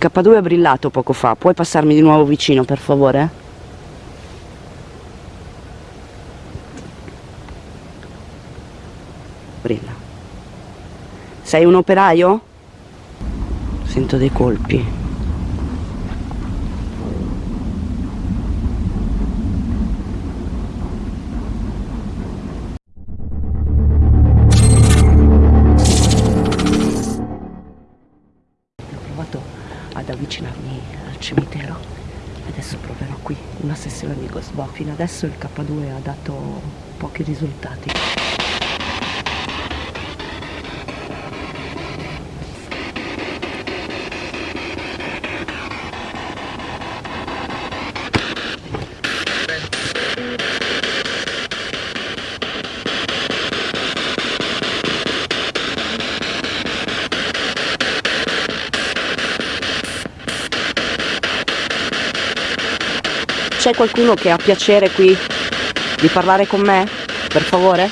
K2 è brillato poco fa, puoi passarmi di nuovo vicino per favore? Brilla. Sei un operaio? Sento dei colpi. Avvicinarmi al cimitero. Adesso proverò qui una sessione di Ghost fino adesso il K2 ha dato pochi risultati C'è qualcuno che ha piacere qui di parlare con me? Per favore?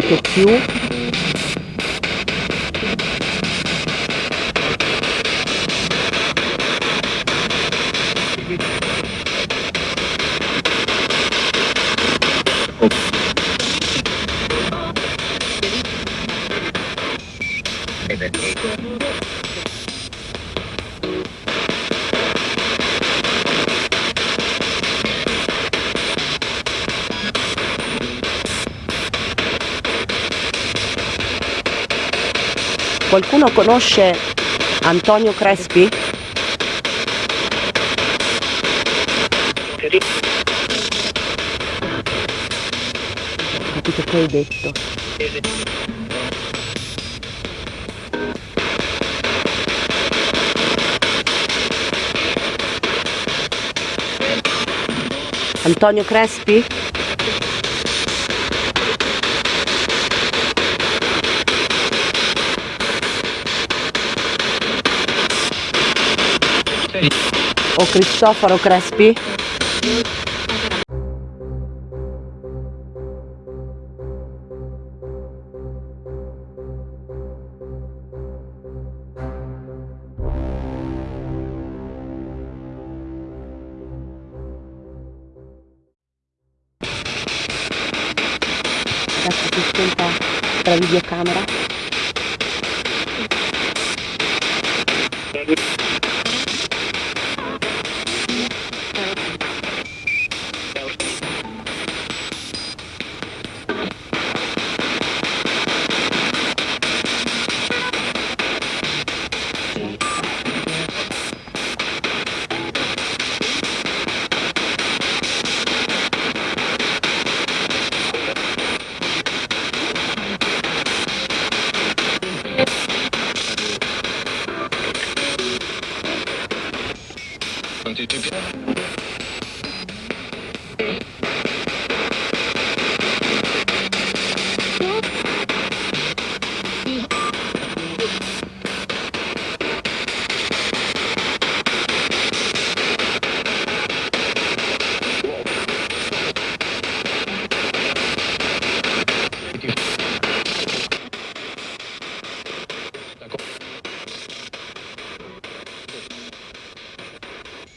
Ho Qualcuno conosce Antonio Crespi? Capito che hai detto? Antonio Crespi? O Cristoforo Crespi? Adesso si sconta la videocamera To 片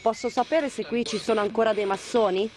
Posso sapere se qui ci sono ancora dei massoni?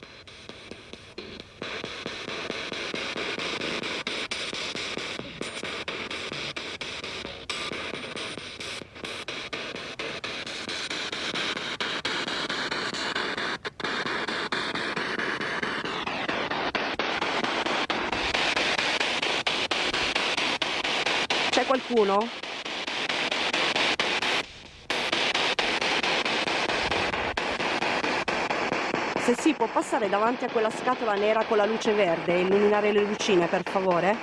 Si può passare davanti a quella scatola nera con la luce verde e illuminare le lucine, per favore?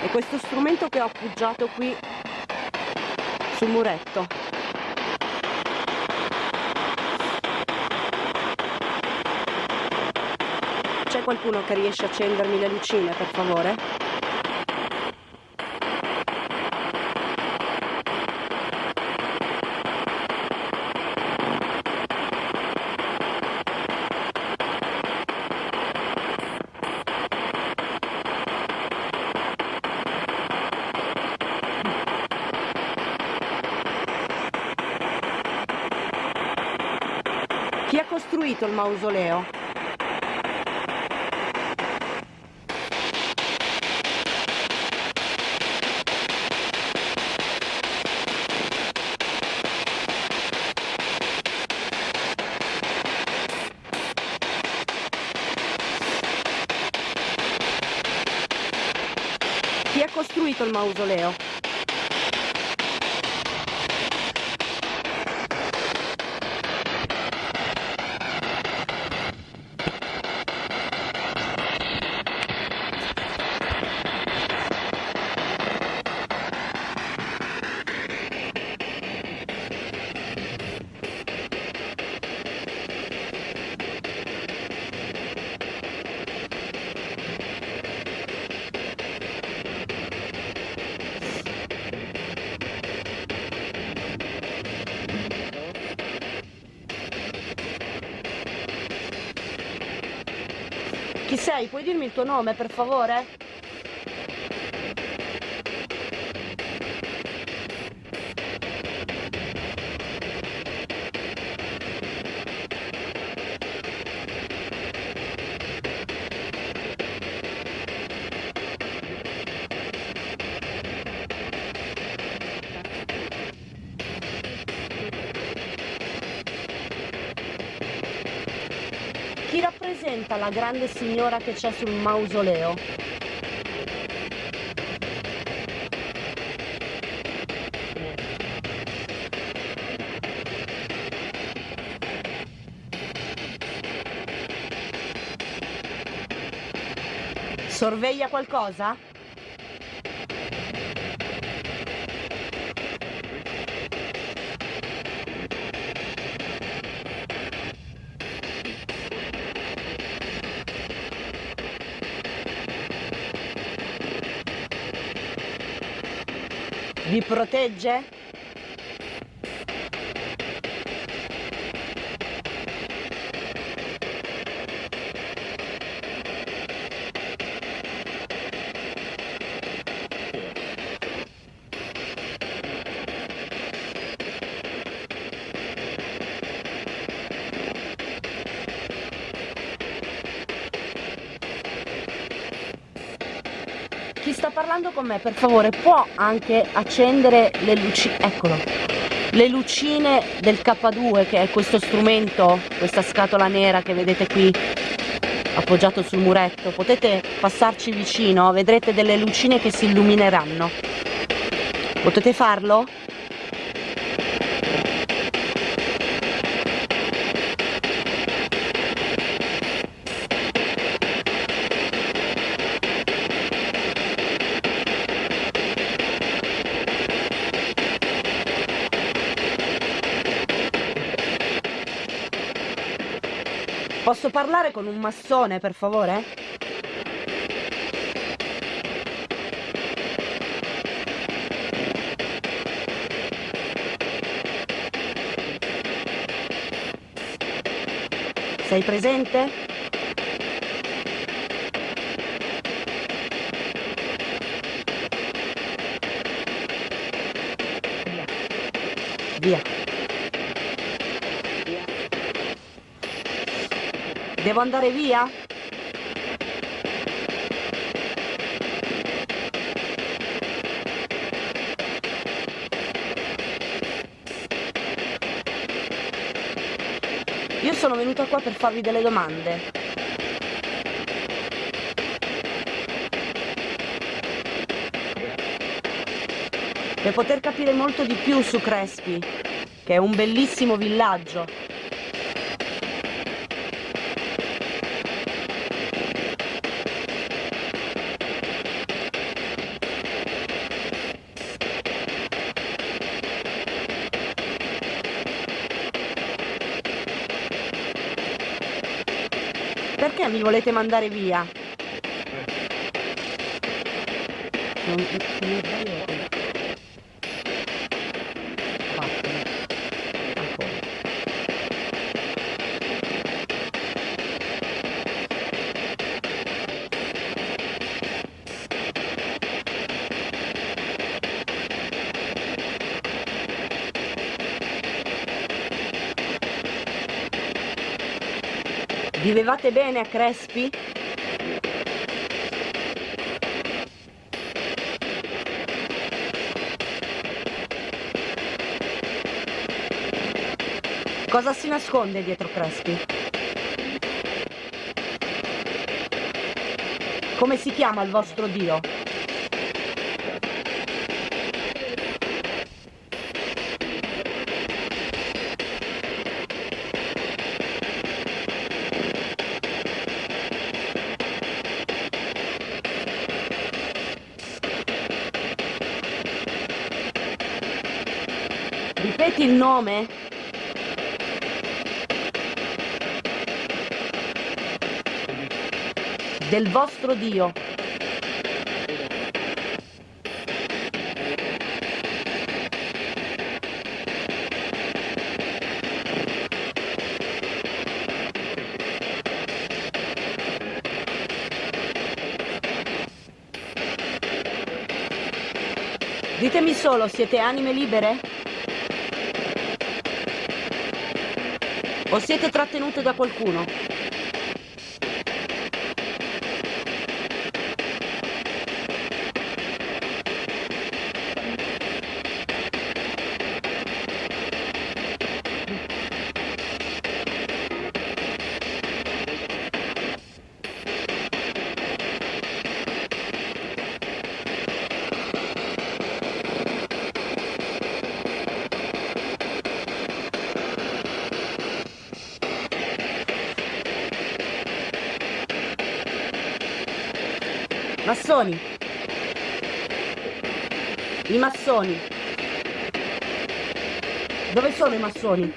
E questo strumento che ho appoggiato qui sul muretto. C'è qualcuno che riesce a accendermi le lucine, per favore? Chi ha costruito il mausoleo? Chi ha costruito il mausoleo? Chi sei? Puoi dirmi il tuo nome, per favore? Chi rappresenta la grande signora che c'è sul mausoleo? Sorveglia qualcosa? Vi protegge? Con me, per favore, può anche accendere le luci... Eccolo. Le lucine del K2, che è questo strumento, questa scatola nera che vedete qui appoggiato sul muretto. Potete passarci vicino, vedrete delle lucine che si illumineranno. Potete farlo? Posso parlare con un massone, per favore? Sei presente? Devo andare via? Io sono venuta qua per farvi delle domande. Per poter capire molto di più su Crespi, che è un bellissimo villaggio Perché mi volete mandare via? Non, non Vivevate bene a Crespi? Cosa si nasconde dietro Crespi? Come si chiama il vostro dio? Ripeti il nome? Del vostro Dio. Ditemi solo, siete anime libere? O siete trattenute da qualcuno? Massoni. I massoni. Dove sono i massoni?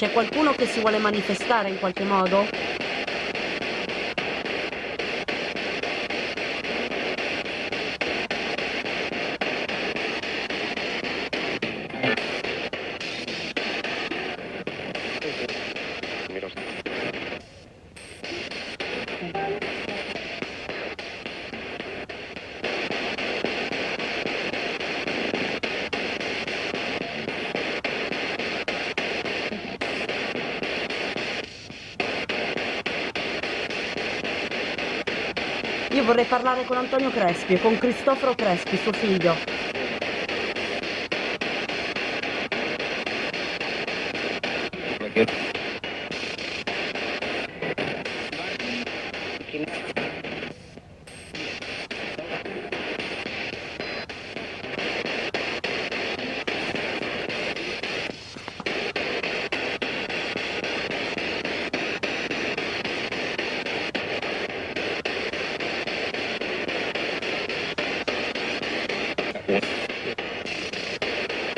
C'è qualcuno che si vuole manifestare in qualche modo? Vorrei parlare con Antonio Crespi e con Cristoforo Crespi, suo figlio.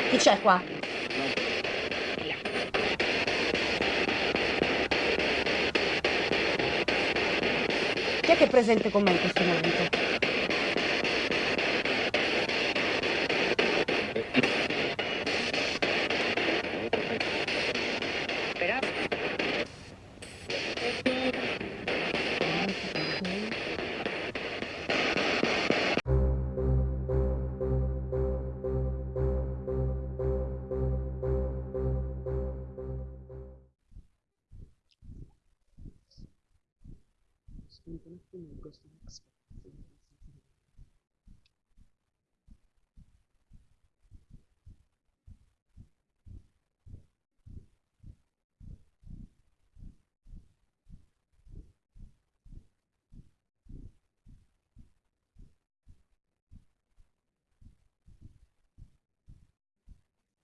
Chi c'è qua? Chi è che è presente con me in questo momento?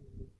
Hallelujah.